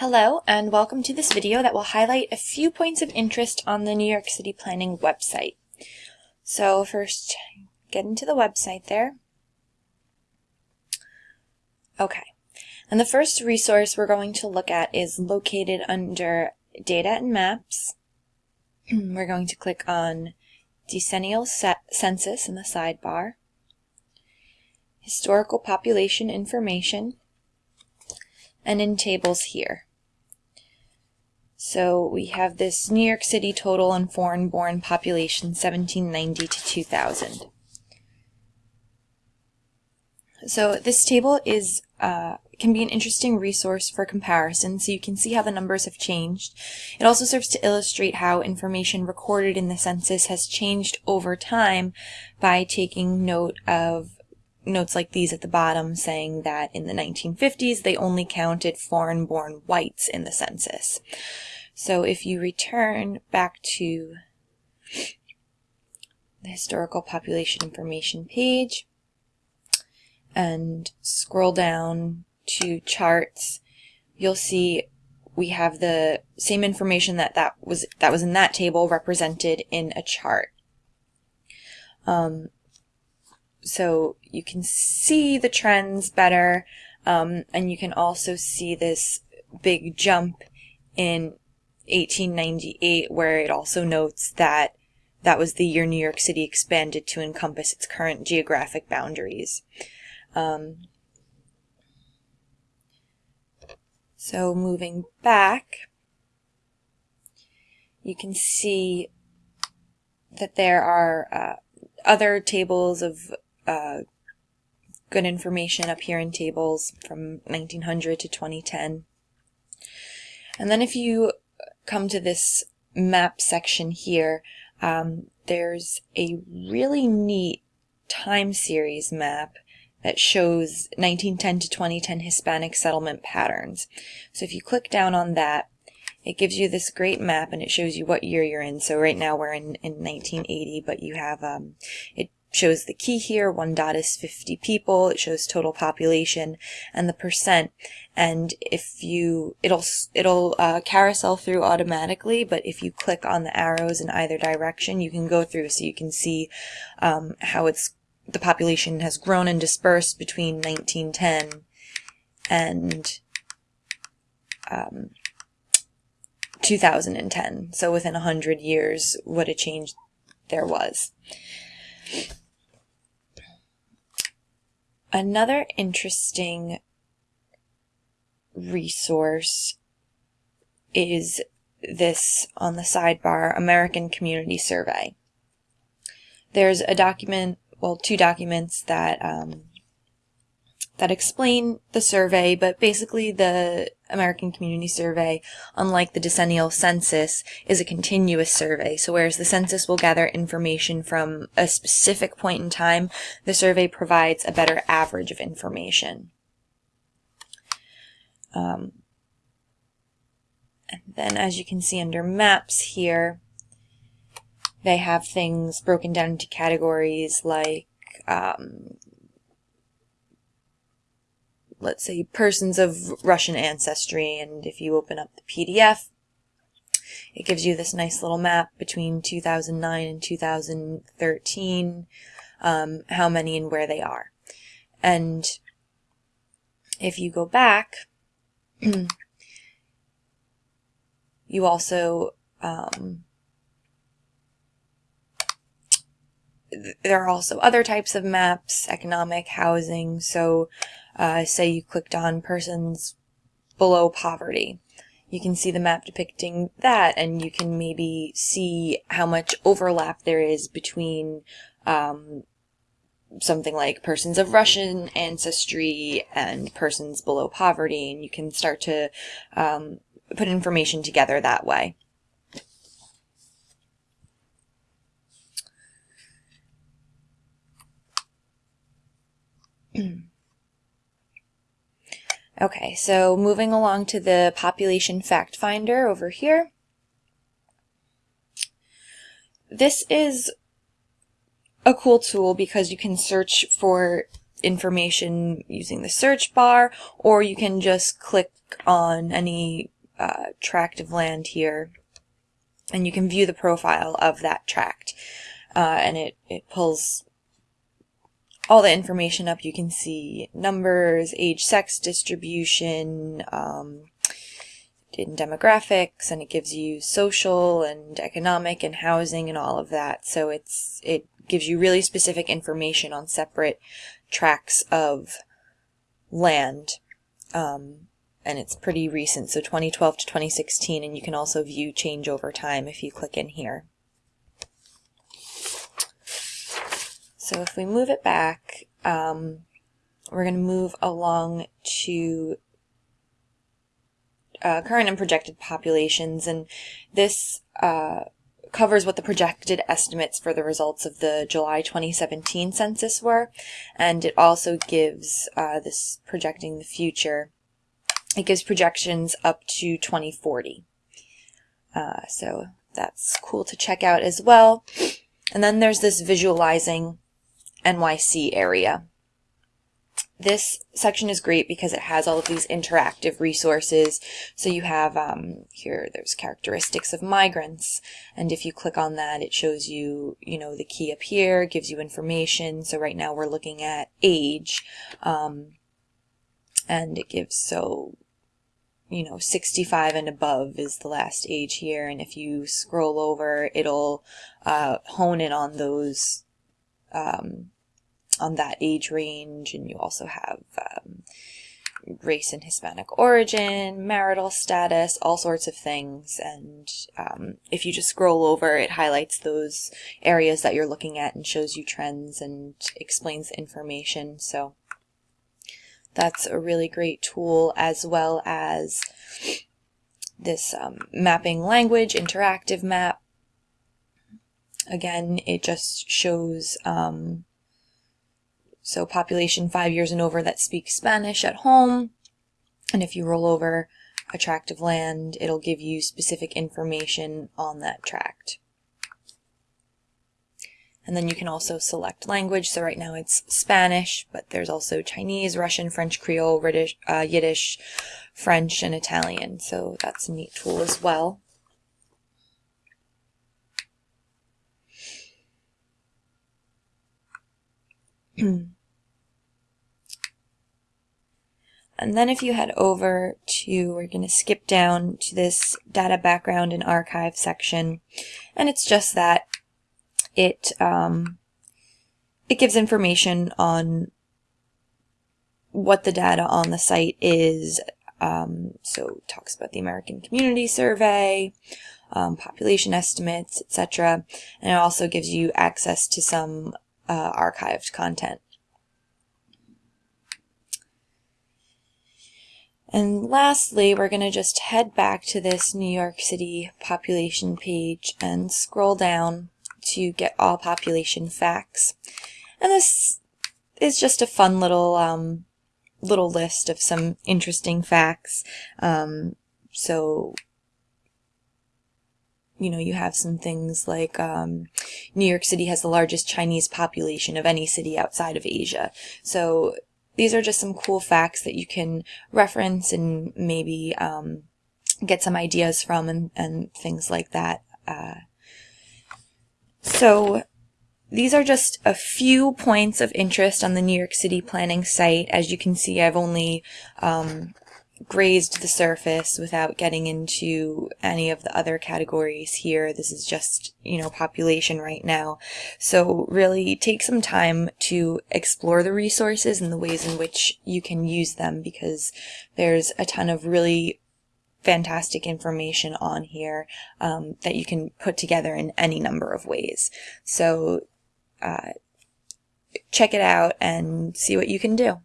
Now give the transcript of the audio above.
Hello and welcome to this video that will highlight a few points of interest on the New York City Planning website. So first, get into the website there. Okay, and the first resource we're going to look at is located under Data and Maps. we're going to click on Decennial Census in the sidebar, Historical Population Information, and in tables here. So we have this New York City total and foreign born population 1790 to 2000. So this table is uh, can be an interesting resource for comparison so you can see how the numbers have changed. It also serves to illustrate how information recorded in the census has changed over time by taking note of notes like these at the bottom saying that in the 1950s they only counted foreign-born whites in the census. So if you return back to the historical population information page and scroll down to charts, you'll see we have the same information that that was that was in that table represented in a chart. Um, so you can see the trends better, um, and you can also see this big jump in 1898 where it also notes that that was the year New York City expanded to encompass its current geographic boundaries. Um, so moving back, you can see that there are uh, other tables of uh, good information up here in tables from 1900 to 2010. And then if you come to this map section here, um, there's a really neat time series map that shows 1910 to 2010 Hispanic settlement patterns. So if you click down on that, it gives you this great map and it shows you what year you're in. So right now we're in, in 1980, but you have, um, it shows the key here. One dot is 50 people. It shows total population and the percent. And if you, it'll, it'll uh, carousel through automatically, but if you click on the arrows in either direction, you can go through so you can see um, how it's, the population has grown and dispersed between 1910 and um, 2010. So within 100 years, what a change there was. Another interesting resource is this on the sidebar American Community Survey. There's a document, well, two documents that um, that explain the survey, but basically the American Community Survey, unlike the decennial census, is a continuous survey. So whereas the census will gather information from a specific point in time, the survey provides a better average of information. Um, and then as you can see under maps here, they have things broken down into categories like um, let's say, persons of Russian ancestry. And if you open up the PDF, it gives you this nice little map between 2009 and 2013, um, how many and where they are. And if you go back, you also, um, there are also other types of maps, economic, housing. So uh, say you clicked on persons below poverty. You can see the map depicting that and you can maybe see how much overlap there is between um, something like persons of Russian ancestry and persons below poverty and you can start to um, put information together that way. Okay, so moving along to the population fact finder over here. This is a cool tool because you can search for information using the search bar, or you can just click on any uh, tract of land here and you can view the profile of that tract. Uh, and it, it pulls all the information up. You can see numbers, age, sex distribution, um, in demographics, and it gives you social and economic and housing and all of that. So it's it gives you really specific information on separate tracts of land. Um, and it's pretty recent, so 2012 to 2016, and you can also view change over time if you click in here. So if we move it back, um, we're going to move along to uh, current and projected populations, and this uh, covers what the projected estimates for the results of the July 2017 census were, and it also gives uh, this projecting the future. It gives projections up to 2040. Uh, so that's cool to check out as well. And then there's this visualizing NYC area. This section is great because it has all of these interactive resources. So you have um, here, there's characteristics of migrants. And if you click on that, it shows you, you know, the key up here, gives you information. So right now we're looking at age. Um, and it gives, so, you know, 65 and above is the last age here. And if you scroll over, it'll uh, hone in on those um, on that age range, and you also have um, race and Hispanic origin, marital status, all sorts of things. And um, if you just scroll over, it highlights those areas that you're looking at and shows you trends and explains information. So that's a really great tool as well as this um, mapping language interactive map. Again, it just shows um, so population five years and over that speaks Spanish at home. And if you roll over a tract of land, it'll give you specific information on that tract. And then you can also select language. So right now it's Spanish, but there's also Chinese, Russian, French, Creole, British, uh, Yiddish, French, and Italian. So that's a neat tool as well. And then if you head over to, we're going to skip down to this data background and archive section. And it's just that it, um, it gives information on what the data on the site is. Um, so talks about the American Community Survey, um, population estimates, etc. And it also gives you access to some uh, archived content. And lastly, we're going to just head back to this New York City population page and scroll down to get all population facts. And this is just a fun little um, little list of some interesting facts. Um, so, you know, you have some things like um, New York City has the largest Chinese population of any city outside of Asia. So these are just some cool facts that you can reference and maybe um, get some ideas from and, and things like that. Uh, so these are just a few points of interest on the New York City planning site. As you can see, I've only um, grazed the surface without getting into any of the other categories here. This is just, you know, population right now. So really take some time to explore the resources and the ways in which you can use them because there's a ton of really fantastic information on here um, that you can put together in any number of ways. So uh, check it out and see what you can do.